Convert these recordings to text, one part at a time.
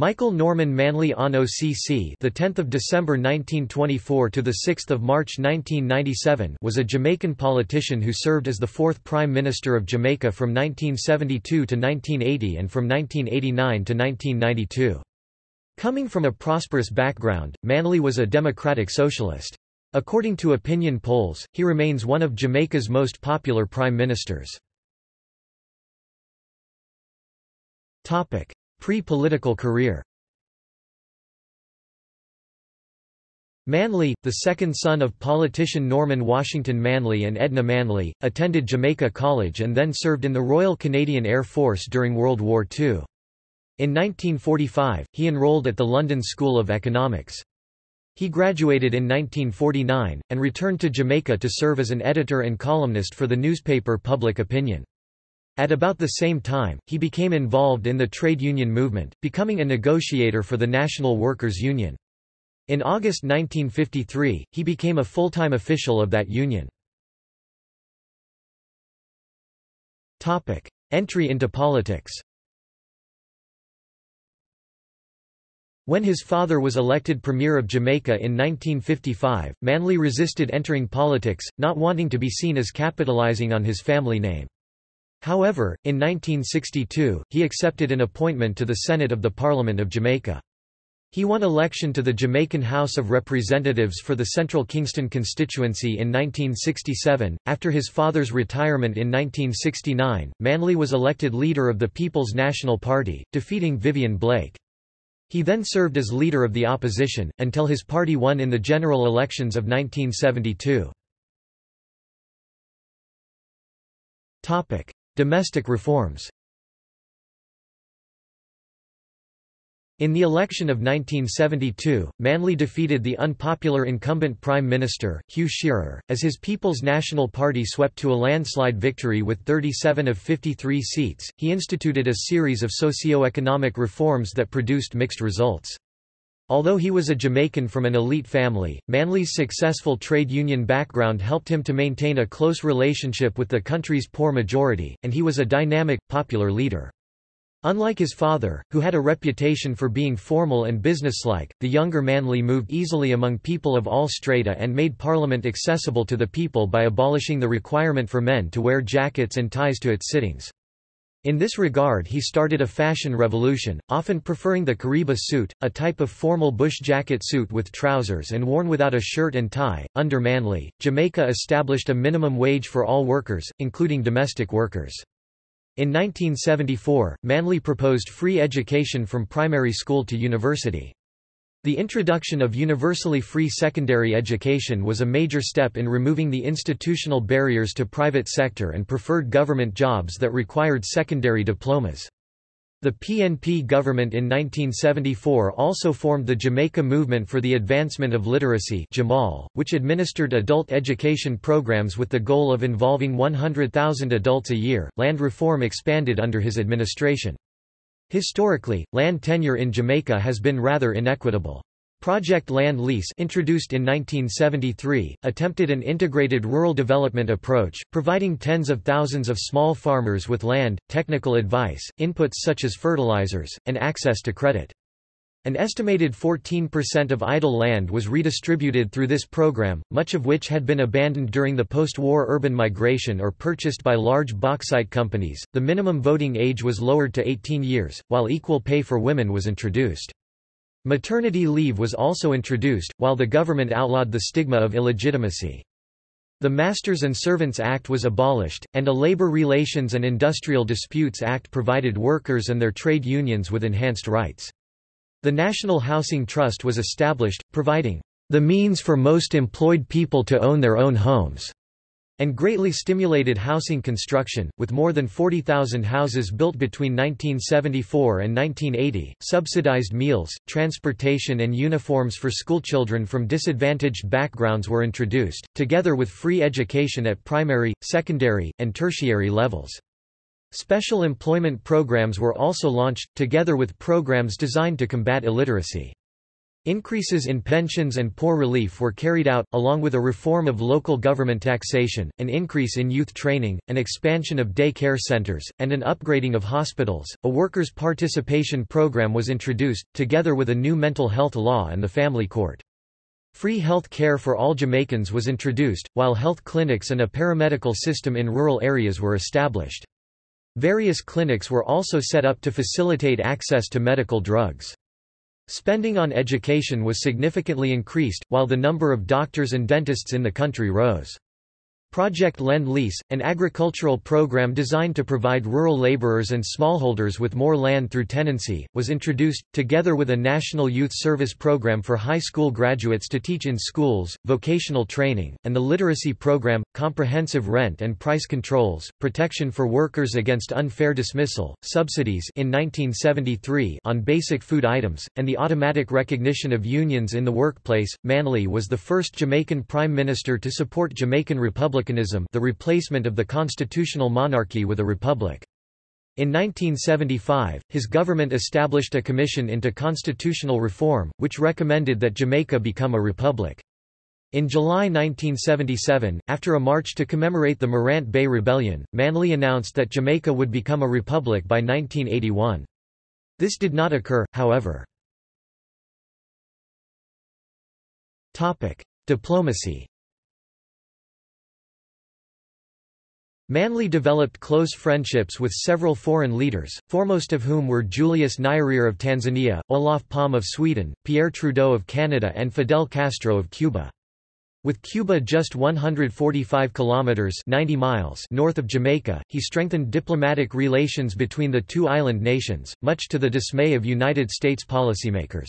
Michael Norman Manley on OCC, the 10th of December 1924 to the 6th of March 1997, was a Jamaican politician who served as the fourth Prime Minister of Jamaica from 1972 to 1980 and from 1989 to 1992. Coming from a prosperous background, Manley was a democratic socialist. According to opinion polls, he remains one of Jamaica's most popular prime ministers. Topic: Pre-political career Manley, the second son of politician Norman Washington Manley and Edna Manley, attended Jamaica College and then served in the Royal Canadian Air Force during World War II. In 1945, he enrolled at the London School of Economics. He graduated in 1949, and returned to Jamaica to serve as an editor and columnist for the newspaper Public Opinion. At about the same time, he became involved in the trade union movement, becoming a negotiator for the National Workers' Union. In August 1953, he became a full-time official of that union. Entry into politics When his father was elected Premier of Jamaica in 1955, Manley resisted entering politics, not wanting to be seen as capitalizing on his family name. However, in 1962, he accepted an appointment to the Senate of the Parliament of Jamaica. He won election to the Jamaican House of Representatives for the Central Kingston constituency in 1967. After his father's retirement in 1969, Manley was elected leader of the People's National Party, defeating Vivian Blake. He then served as leader of the opposition, until his party won in the general elections of 1972. Domestic reforms In the election of 1972, Manley defeated the unpopular incumbent Prime Minister, Hugh Shearer, as his People's National Party swept to a landslide victory with 37 of 53 seats. He instituted a series of socio-economic reforms that produced mixed results. Although he was a Jamaican from an elite family, Manley's successful trade union background helped him to maintain a close relationship with the country's poor majority, and he was a dynamic, popular leader. Unlike his father, who had a reputation for being formal and businesslike, the younger Manley moved easily among people of all strata and made Parliament accessible to the people by abolishing the requirement for men to wear jackets and ties to its sittings. In this regard he started a fashion revolution, often preferring the Kariba suit, a type of formal bush jacket suit with trousers and worn without a shirt and tie. Under Manley, Jamaica established a minimum wage for all workers, including domestic workers. In 1974, Manley proposed free education from primary school to university. The introduction of universally free secondary education was a major step in removing the institutional barriers to private sector and preferred government jobs that required secondary diplomas. The PNP government in 1974 also formed the Jamaica Movement for the Advancement of Literacy Jamal, which administered adult education programs with the goal of involving 100,000 adults a year. Land reform expanded under his administration. Historically, land tenure in Jamaica has been rather inequitable. Project Land Lease introduced in 1973, attempted an integrated rural development approach, providing tens of thousands of small farmers with land, technical advice, inputs such as fertilizers, and access to credit. An estimated 14% of idle land was redistributed through this program, much of which had been abandoned during the post-war urban migration or purchased by large bauxite companies. The minimum voting age was lowered to 18 years, while equal pay for women was introduced. Maternity leave was also introduced, while the government outlawed the stigma of illegitimacy. The Masters and Servants Act was abolished, and a Labor Relations and Industrial Disputes Act provided workers and their trade unions with enhanced rights. The National Housing Trust was established, providing the means for most employed people to own their own homes, and greatly stimulated housing construction, with more than 40,000 houses built between 1974 and 1980. Subsidized meals, transportation, and uniforms for schoolchildren from disadvantaged backgrounds were introduced, together with free education at primary, secondary, and tertiary levels. Special employment programs were also launched, together with programs designed to combat illiteracy. Increases in pensions and poor relief were carried out, along with a reform of local government taxation, an increase in youth training, an expansion of day care centers, and an upgrading of hospitals. A workers' participation program was introduced, together with a new mental health law and the family court. Free health care for all Jamaicans was introduced, while health clinics and a paramedical system in rural areas were established. Various clinics were also set up to facilitate access to medical drugs. Spending on education was significantly increased, while the number of doctors and dentists in the country rose. Project Land Lease, an agricultural program designed to provide rural laborers and smallholders with more land through tenancy, was introduced, together with a national youth service program for high school graduates to teach in schools, vocational training, and the literacy program, comprehensive rent and price controls, protection for workers against unfair dismissal, subsidies in 1973 on basic food items, and the automatic recognition of unions in the workplace. Manley was the first Jamaican prime minister to support Jamaican Republic republicanism the replacement of the constitutional monarchy with a republic. In 1975, his government established a commission into constitutional reform, which recommended that Jamaica become a republic. In July 1977, after a march to commemorate the Morant Bay Rebellion, Manley announced that Jamaica would become a republic by 1981. This did not occur, however. Diplomacy Manley developed close friendships with several foreign leaders, foremost of whom were Julius Nyerere of Tanzania, Olof Palme of Sweden, Pierre Trudeau of Canada and Fidel Castro of Cuba. With Cuba just 145 kilometers 90 miles north of Jamaica, he strengthened diplomatic relations between the two island nations, much to the dismay of United States policymakers.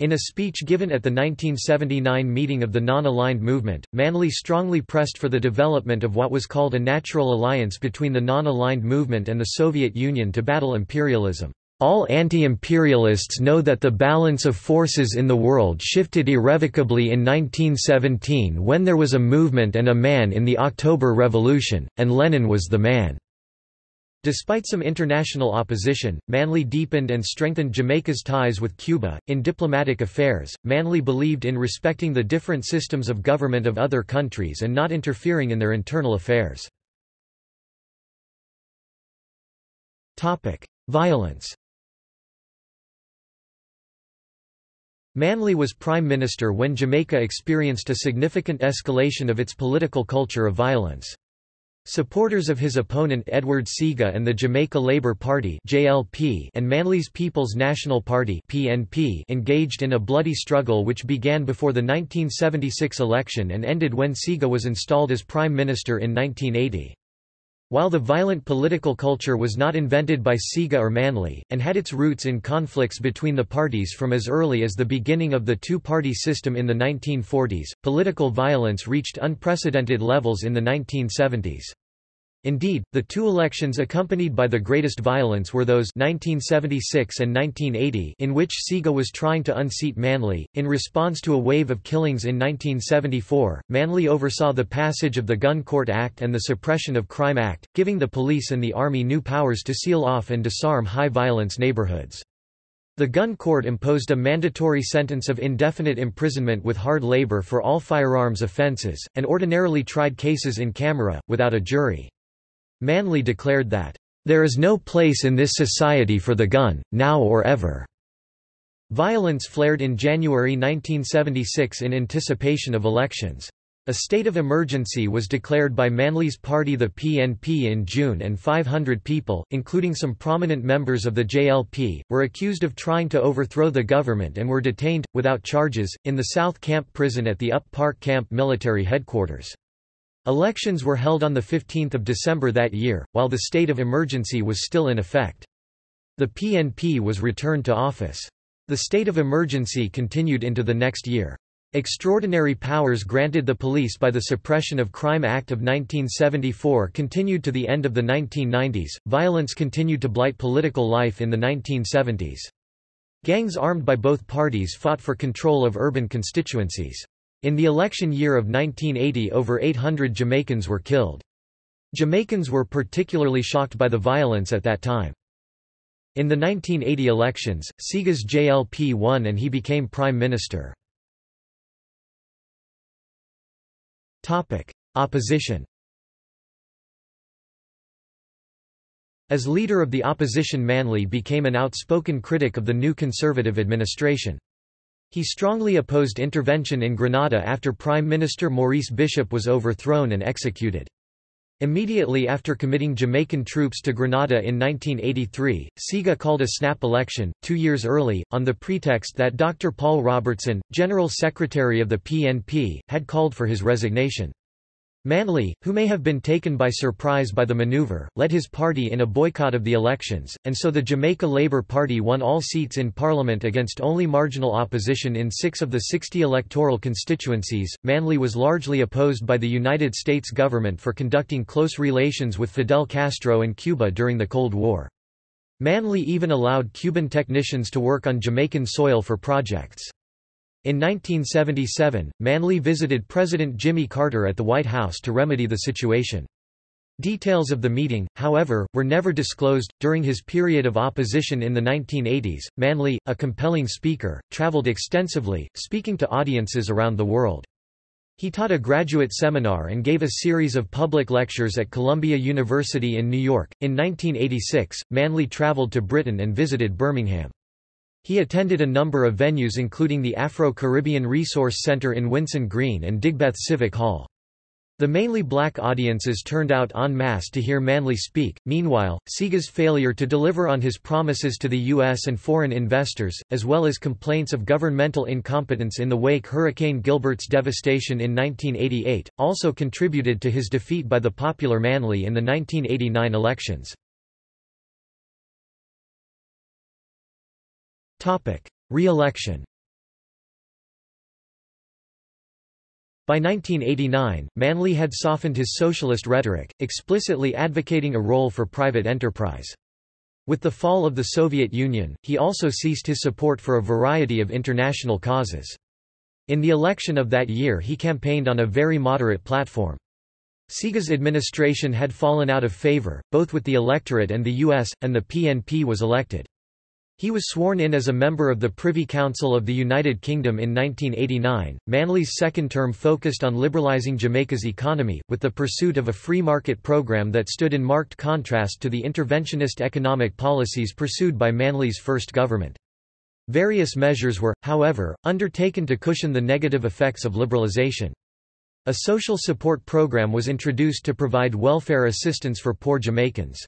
In a speech given at the 1979 meeting of the Non-Aligned Movement, Manley strongly pressed for the development of what was called a natural alliance between the Non-Aligned Movement and the Soviet Union to battle imperialism. All anti-imperialists know that the balance of forces in the world shifted irrevocably in 1917 when there was a movement and a man in the October Revolution, and Lenin was the man. Despite some international opposition, Manley deepened and strengthened Jamaica's ties with Cuba. In diplomatic affairs, Manley believed in respecting the different systems of government of other countries and not interfering in their internal affairs. Topic: Violence. Manley was prime minister when Jamaica experienced a significant escalation of its political culture of violence. Supporters of his opponent Edward Seaga and the Jamaica Labour Party (JLP) and Manley's People's National Party (PNP) engaged in a bloody struggle which began before the 1976 election and ended when Seaga was installed as prime minister in 1980. While the violent political culture was not invented by Seaga or Manley, and had its roots in conflicts between the parties from as early as the beginning of the two-party system in the 1940s, political violence reached unprecedented levels in the 1970s. Indeed, the two elections accompanied by the greatest violence were those 1976 and 1980 in which Seaga was trying to unseat Manley. In response to a wave of killings in 1974, Manley oversaw the passage of the Gun Court Act and the Suppression of Crime Act, giving the police and the army new powers to seal off and disarm high-violence neighborhoods. The gun court imposed a mandatory sentence of indefinite imprisonment with hard labor for all firearms offenses, and ordinarily tried cases in camera, without a jury. Manley declared that, "...there is no place in this society for the gun, now or ever." Violence flared in January 1976 in anticipation of elections. A state of emergency was declared by Manley's party the PNP in June and 500 people, including some prominent members of the JLP, were accused of trying to overthrow the government and were detained, without charges, in the South Camp prison at the Up Park Camp military headquarters. Elections were held on 15 December that year, while the state of emergency was still in effect. The PNP was returned to office. The state of emergency continued into the next year. Extraordinary powers granted the police by the Suppression of Crime Act of 1974 continued to the end of the 1990s. Violence continued to blight political life in the 1970s. Gangs armed by both parties fought for control of urban constituencies. In the election year of 1980 over 800 Jamaicans were killed. Jamaicans were particularly shocked by the violence at that time. In the 1980 elections, Seaga's JLP won and he became prime minister. Opposition As leader of the opposition Manley became an outspoken critic of the new conservative administration. He strongly opposed intervention in Grenada after Prime Minister Maurice Bishop was overthrown and executed. Immediately after committing Jamaican troops to Grenada in 1983, Seaga called a snap election, two years early, on the pretext that Dr. Paul Robertson, General Secretary of the PNP, had called for his resignation. Manley, who may have been taken by surprise by the maneuver, led his party in a boycott of the elections, and so the Jamaica Labour Party won all seats in Parliament against only marginal opposition in six of the 60 electoral constituencies. Manley was largely opposed by the United States government for conducting close relations with Fidel Castro and Cuba during the Cold War. Manley even allowed Cuban technicians to work on Jamaican soil for projects. In 1977, Manley visited President Jimmy Carter at the White House to remedy the situation. Details of the meeting, however, were never disclosed. During his period of opposition in the 1980s, Manley, a compelling speaker, traveled extensively, speaking to audiences around the world. He taught a graduate seminar and gave a series of public lectures at Columbia University in New York. In 1986, Manley traveled to Britain and visited Birmingham. He attended a number of venues including the Afro-Caribbean Resource Center in Winson Green and Digbeth Civic Hall. The mainly black audiences turned out en masse to hear Manley speak. Meanwhile, Seaga's failure to deliver on his promises to the U.S. and foreign investors, as well as complaints of governmental incompetence in the wake Hurricane Gilbert's devastation in 1988, also contributed to his defeat by the popular Manley in the 1989 elections. Re-election By 1989, Manley had softened his socialist rhetoric, explicitly advocating a role for private enterprise. With the fall of the Soviet Union, he also ceased his support for a variety of international causes. In the election of that year he campaigned on a very moderate platform. Seaga's administration had fallen out of favor, both with the electorate and the U.S., and the PNP was elected. He was sworn in as a member of the Privy Council of the United Kingdom in 1989. Manley's second term focused on liberalising Jamaica's economy, with the pursuit of a free market programme that stood in marked contrast to the interventionist economic policies pursued by Manley's first government. Various measures were, however, undertaken to cushion the negative effects of liberalisation. A social support program was introduced to provide welfare assistance for poor Jamaicans.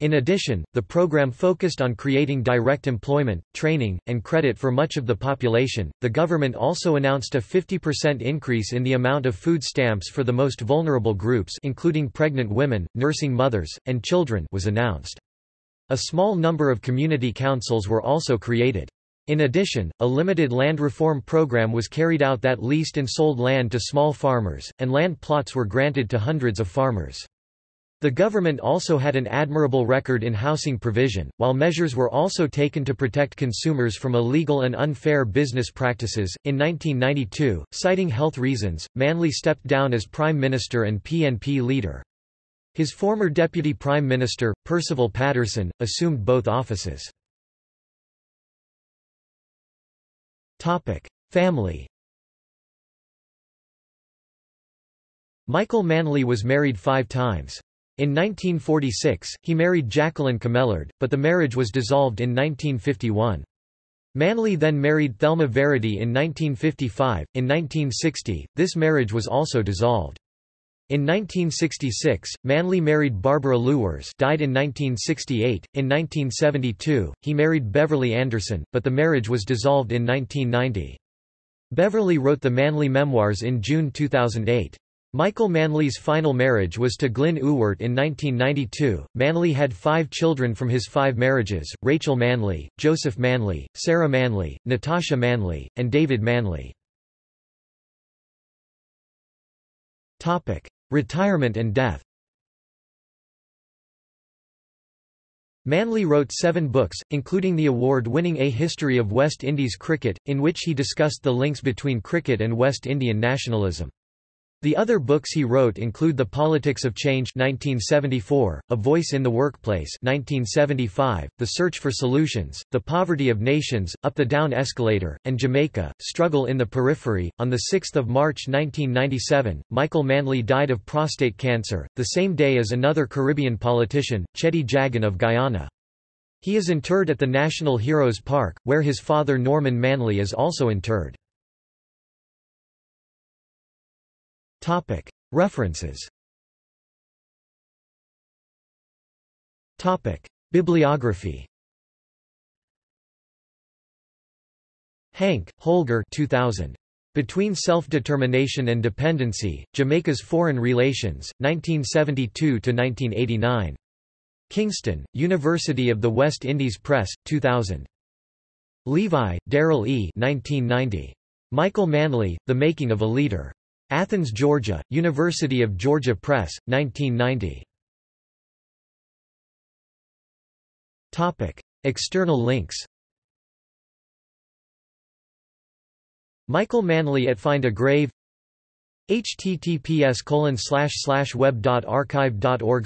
In addition, the program focused on creating direct employment, training, and credit for much of the population. The government also announced a 50% increase in the amount of food stamps for the most vulnerable groups, including pregnant women, nursing mothers, and children, was announced. A small number of community councils were also created. In addition, a limited land reform program was carried out that leased and sold land to small farmers, and land plots were granted to hundreds of farmers. The government also had an admirable record in housing provision, while measures were also taken to protect consumers from illegal and unfair business practices. In 1992, citing health reasons, Manley stepped down as Prime Minister and PNP leader. His former Deputy Prime Minister, Percival Patterson, assumed both offices. Family Michael Manley was married five times. In 1946, he married Jacqueline Camellard, but the marriage was dissolved in 1951. Manley then married Thelma Verity in 1955. In 1960, this marriage was also dissolved. In 1966, Manley married Barbara Lewers died in 1968. In 1972, he married Beverly Anderson, but the marriage was dissolved in 1990. Beverly wrote the Manley Memoirs in June 2008. Michael Manley's final marriage was to Glyn Ewart in 1992. Manley had five children from his five marriages, Rachel Manley, Joseph Manley, Sarah Manley, Natasha Manley, and David Manley. Retirement and death Manley wrote seven books, including the award-winning A History of West Indies Cricket, in which he discussed the links between cricket and West Indian nationalism. The other books he wrote include The Politics of Change 1974, A Voice in the Workplace 1975, The Search for Solutions, The Poverty of Nations, Up the Down Escalator, and Jamaica, Struggle in the Periphery. On 6 March 1997, Michael Manley died of prostate cancer, the same day as another Caribbean politician, Cheddi Jagan of Guyana. He is interred at the National Heroes Park, where his father Norman Manley is also interred. References Bibliography Hank, Holger 2000. Between Self-Determination and Dependency, Jamaica's Foreign Relations, 1972–1989. Kingston, University of the West Indies Press, 2000. Levi, Daryl E. 1990. Michael Manley, The Making of a Leader. Athens, Georgia, University of Georgia Press, 1990. External links Michael Manley at Find a Grave https colon slash slash web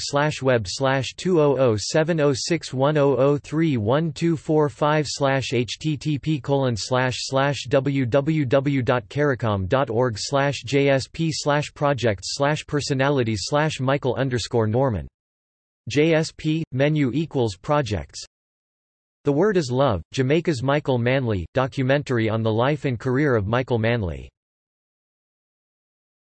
slash web slash two oh oh seven oh six one oh oh three one two four five slash http colon slash slash www dot caricom dot org slash JSP slash projects slash personalities slash Michael underscore Norman JSP menu equals projects The Word is Love, Jamaica's Michael Manley, documentary on the life and career of Michael Manley